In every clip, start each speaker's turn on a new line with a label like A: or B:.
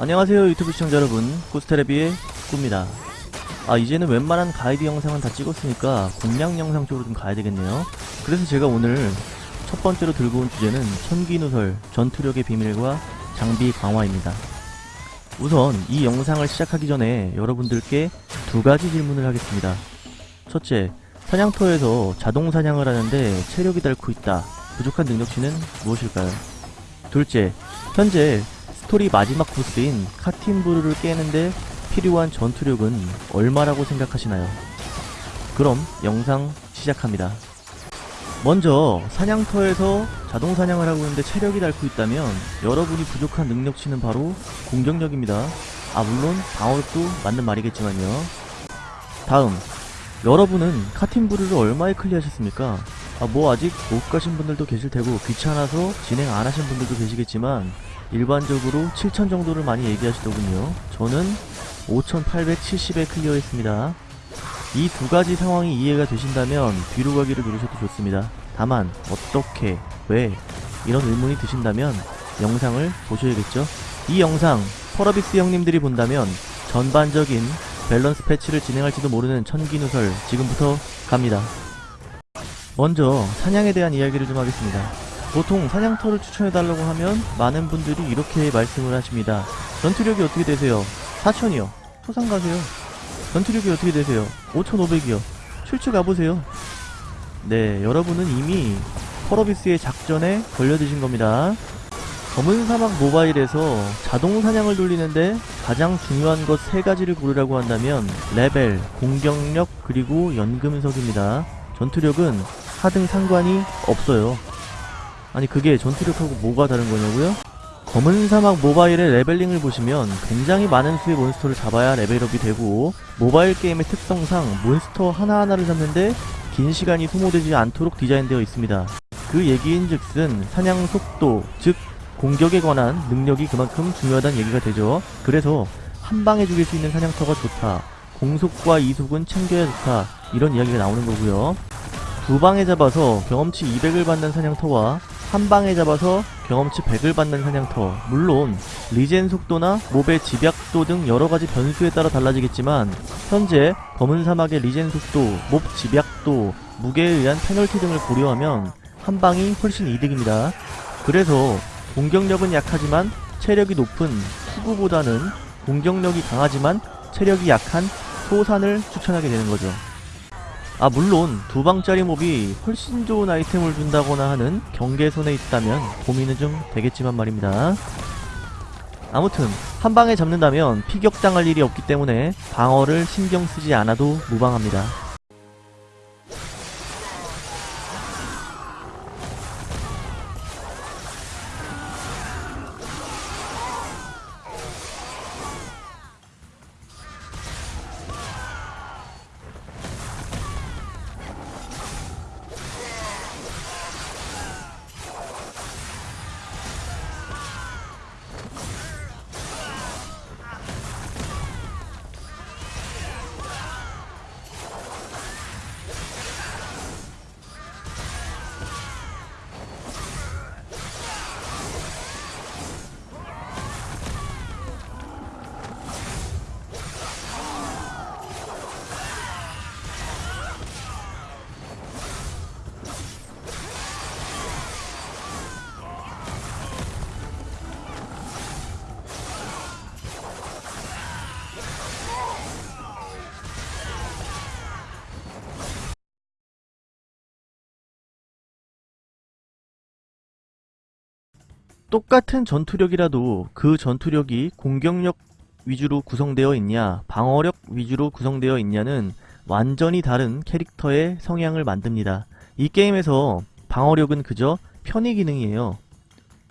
A: 안녕하세요 유튜브 시청자 여러분. 코스테레비의 꾸입니다. 아 이제는 웬만한 가이드 영상은 다 찍었으니까 공략 영상 쪽으로 좀 가야 되겠네요. 그래서 제가 오늘 첫 번째로 들고 온 주제는 천기누설 전투력의 비밀과 장비 강화입니다. 우선 이 영상을 시작하기 전에 여러분들께 두 가지 질문을 하겠습니다. 첫째 사냥터에서 자동 사냥을 하는데 체력이 닳고 있다. 부족한 능력치는 무엇일까요? 둘째 현재 스토리 마지막 보스인 카틴브루를 깨는데 필요한 전투력은 얼마라고 생각하시나요? 그럼 영상 시작합니다. 먼저 사냥터에서 자동 사냥을 하고 있는데 체력이 닳고 있다면 여러분이 부족한 능력치는 바로 공격력입니다. 아 물론 방어력도 맞는 말이겠지만요. 다음 여러분은 카틴브루를 얼마에 클리어하셨습니까? 아 뭐 아직 못 가신 분들도 계실 테고 귀찮아서 진행 안 하신 분들도 계시겠지만 일반적으로 7천 정도를 많이 얘기하시더군요. 저는 5870에 클리어했습니다. 이 두 가지 상황이 이해가 되신다면 뒤로 가기를 누르셔도 좋습니다. 다만 어떻게, 왜 이런 의문이 드신다면 영상을 보셔야겠죠. 이 영상 펄어비스 형님들이 본다면 전반적인 밸런스 패치를 진행할지도 모르는 천기누설 지금부터 갑니다. 먼저 사냥에 대한 이야기를 좀 하겠습니다. 보통 사냥터를 추천해달라고 하면 많은 분들이 이렇게 말씀을 하십니다. 전투력이 어떻게 되세요? 4천이요. 토상 가세요. 전투력이 어떻게 되세요? 5,500이요. 출처 가보세요. 네, 여러분은 이미 펄어비스의 작전에 걸려드신 겁니다. 검은 사막 모바일에서 자동 사냥을 돌리는데 가장 중요한 것 세 가지를 고르라고 한다면 레벨, 공격력, 그리고 연금석입니다. 전투력은 하등 상관이 없어요. 아니 그게 전투력하고 뭐가 다른 거냐고요? 검은 사막 모바일의 leveling을 보시면 굉장히 많은 수의 몬스터를 잡아야 level up이 되고 모바일 게임의 특성상 몬스터 하나하나를 잡는데 긴 시간이 소모되지 않도록 디자인되어 있습니다. 그 얘기인즉슨 사냥 속도, 즉 공격에 관한 능력이 그만큼 중요하다는 얘기가 되죠. 그래서 한 방에 죽일 수 있는 사냥터가 좋다. 공속과 이속은 챙겨야 좋다. 이런 이야기가 나오는 거고요. 두 방에 잡아서 경험치 200을 받는 사냥터와 한 방에 잡아서 경험치 100을 받는 사냥터 물론 regen 속도나 mob의 집약도 등 여러가지 변수에 따라 달라지겠지만 현재 검은 사막의 regen 속도, mob 집약도, 무게에 의한 페널티 등을 고려하면 한 방이 훨씬 이득입니다. 그래서 공격력은 약하지만 체력이 높은 후구보다는 공격력이 강하지만 체력이 약한 소산을 추천하게 되는 거죠. 아 물론 두 방짜리 몹이 훨씬 좋은 아이템을 준다거나 하는 경계선에 있다면 고민은 좀 되겠지만 말입니다. 아무튼 한 방에 잡는다면 피격당할 일이 없기 때문에 방어를 신경 쓰지 않아도 무방합니다. 똑같은 전투력이라도 그 전투력이 공격력 위주로 구성되어 있냐 방어력 위주로 구성되어 있냐는 완전히 다른 캐릭터의 성향을 만듭니다. 이 게임에서 방어력은 그저 편의 기능이에요.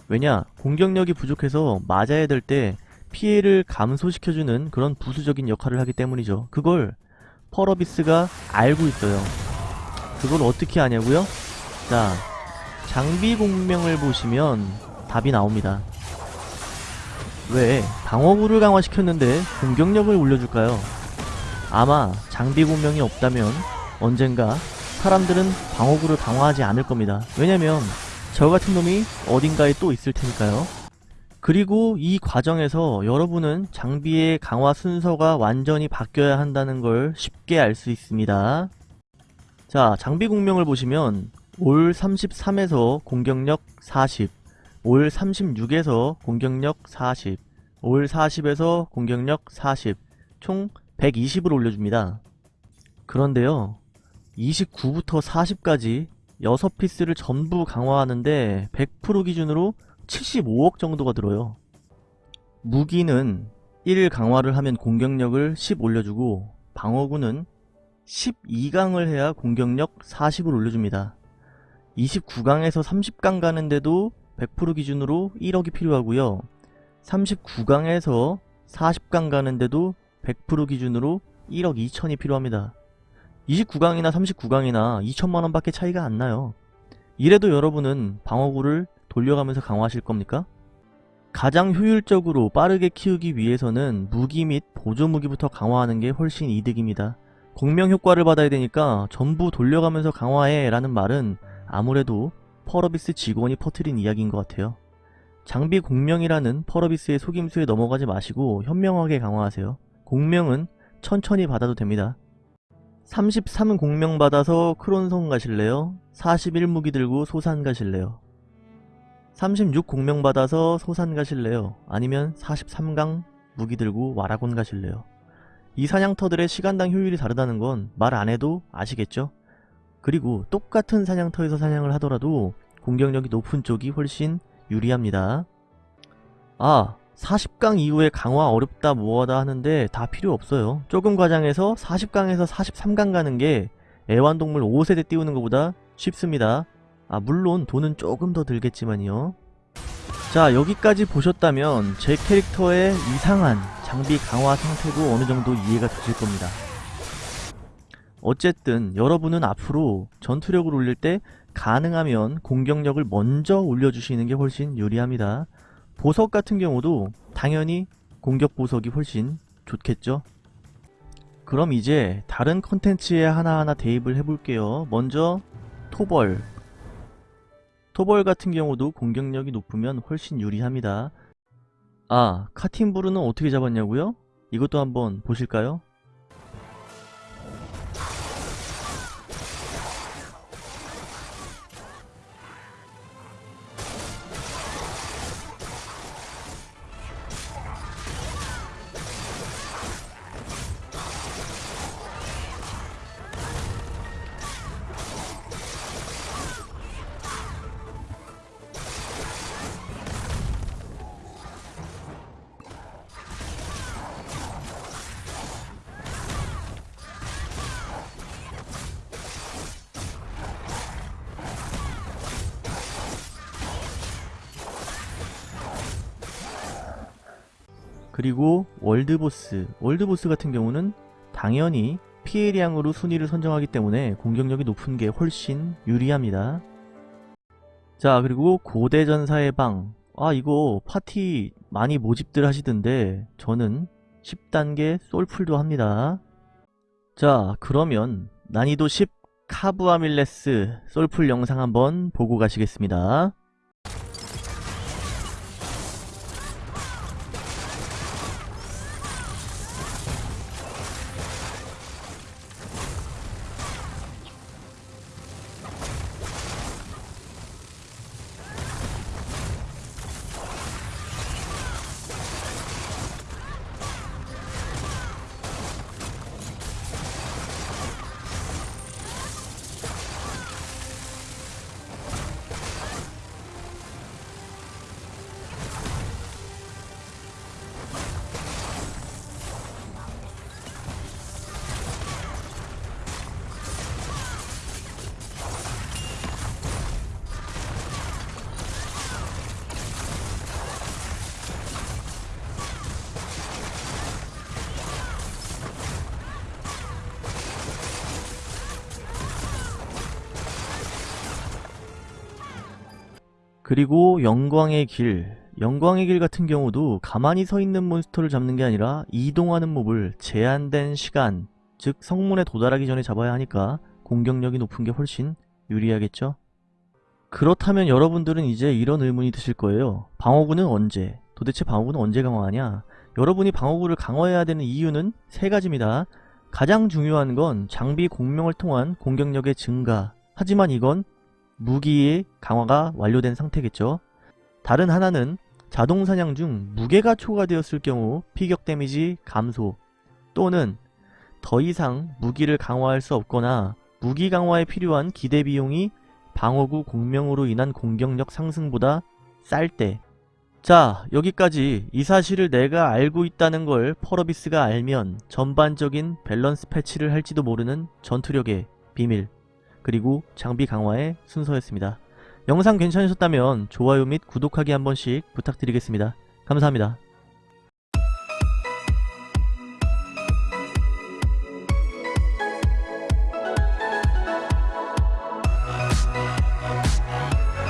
A: 왜냐 공격력이 부족해서 맞아야 될 때 피해를 감소시켜주는 그런 부수적인 역할을 하기 때문이죠. 그걸 펄어비스가 알고 있어요. 그걸 어떻게 아냐고요? 자 장비 공명을 보시면 답이 나옵니다. 왜 방어구를 강화시켰는데 공격력을 올려줄까요? 아마 장비 공명이 없다면 언젠가 사람들은 방어구를 강화하지 않을 겁니다. 왜냐면 저 같은 놈이 어딘가에 또 있을 테니까요. 그리고 이 과정에서 여러분은 장비의 강화 순서가 완전히 바뀌어야 한다는 걸 쉽게 알 수 있습니다. 자, 장비 공명을 보시면 올 33에서 공격력 40, 올 36에서 공격력 40, 올 40에서 공격력 40, 총 120을 올려줍니다. 그런데요, 29부터 40까지 6피스를 전부 강화하는데 100% 기준으로 75억 정도가 들어요. 무기는 1 강화를 하면 공격력을 10 올려주고 방어구는 12강을 해야 공격력 40을 올려줍니다. 29강에서 30강 가는데도 100% 기준으로 1억이 필요하고요. 39강에서 40강 가는데도 100% 기준으로 1억 2천이 필요합니다. 29강이나 39강이나 2천만원 밖에 차이가 안 나요. 이래도 여러분은 방어구를 돌려가면서 강화하실 겁니까? 가장 효율적으로 빠르게 키우기 위해서는 무기 및 보조 무기부터 강화하는 게 훨씬 이득입니다. 공명 효과를 받아야 되니까 전부 돌려가면서 강화해 라는 말은 아무래도 펄어비스 직원이 퍼트린 이야기인 것 같아요. 장비 공명이라는 펄어비스의 속임수에 넘어가지 마시고 현명하게 강화하세요. 공명은 천천히 받아도 됩니다. 33 공명 받아서 크론성 가실래요? 41 무기 들고 소산 가실래요? 36 공명 받아서 소산 가실래요? 아니면 43강 무기 들고 와라곤 가실래요? 이 사냥터들의 시간당 효율이 다르다는 건 말 안해도 아시겠죠? 그리고 똑같은 사냥터에서 사냥을 하더라도 공격력이 높은 쪽이 훨씬 유리합니다. 아 40강 이후에 강화 어렵다 뭐하다 하는데 다 필요 없어요. 조금 과장해서 40강에서 43강 가는 게 애완동물 5세대 띄우는 것보다 쉽습니다. 아 물론 돈은 조금 더 들겠지만요. 자 여기까지 보셨다면 제 캐릭터의 이상한 장비 강화 상태도 어느정도 이해가 되실 겁니다. 어쨌든 여러분은 앞으로 전투력을 올릴 때 가능하면 공격력을 먼저 올려주시는 게 훨씬 유리합니다. 보석 같은 경우도 당연히 공격 보석이 훨씬 좋겠죠. 그럼 이제 다른 컨텐츠에 하나하나 대입을 해볼게요. 먼저 토벌 토벌 같은 경우도 공격력이 높으면 훨씬 유리합니다. 아 카틴브루는 어떻게 잡았냐고요? 이것도 한번 보실까요? 그리고 world boss world boss 같은 경우는 당연히 피해량으로 순위를 선정하기 때문에 공격력이 높은 게 훨씬 유리합니다. 자 그리고 고대전사의 방. 아 이거 파티 많이 모집들 하시던데 저는 10단계 솔플도 합니다. 자 그러면 난이도 10 카부아밀레스 솔플 영상 한번 보고 가시겠습니다 그리고 영광의 길 영광의 길 같은 경우도 가만히 서 있는 몬스터를 잡는 게 아니라 이동하는 몹을 제한된 시간 즉 성문에 도달하기 전에 잡아야 하니까 공격력이 높은 게 훨씬 유리하겠죠? 그렇다면 여러분들은 이제 이런 의문이 드실 거예요. 방어구는 언제? 도대체 방어구는 언제 강화하냐? 여러분이 방어구를 강화해야 되는 이유는 세 가지입니다. 가장 중요한 건 장비 공명을 통한 공격력의 증가. 하지만 이건 무기의 강화가 완료된 상태겠죠. 다른 하나는 자동 사냥 중 무게가 초과되었을 경우 피격 데미지 감소 또는 더 이상 무기를 강화할 수 없거나 무기 강화에 필요한 기대 비용이 방어구 공명으로 인한 공격력 상승보다 쌀 때. 자, 여기까지 이 사실을 내가 알고 있다는 걸 펄어비스가 알면 전반적인 밸런스 패치를 할지도 모르는 전투력의 비밀, 그리고 장비 강화의 순서였습니다. 영상 괜찮으셨다면 좋아요 및 구독하기 한 번씩 부탁드리겠습니다. 감사합니다.